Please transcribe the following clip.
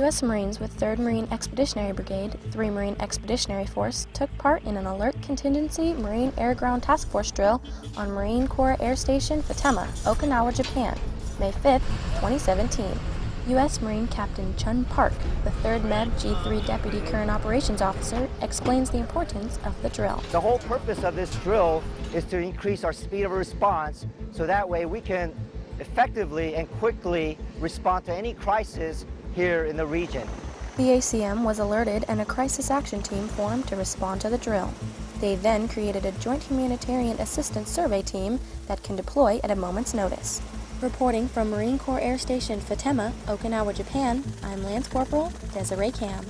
U.S. Marines with 3rd Marine Expeditionary Brigade, 3 Marine Expeditionary Force took part in an Alert Contingency Marine Air Ground Task Force drill on Marine Corps Air Station Futenma, Okinawa, Japan, May 5, 2017. U.S. Marine Captain Chun Park, the 3rd MEB G3 Deputy Current Operations Officer, explains the importance of the drill. The whole purpose of this drill is to increase our speed of response so that way we can effectively and quickly respond to any crisis here in the region. The ACM was alerted and a crisis action team formed to respond to the drill. They then created a joint humanitarian assistance survey team that can deploy at a moment's notice. Reporting from Marine Corps Air Station Futenma, Okinawa, Japan, I'm Lance Corporal Desiree Cam.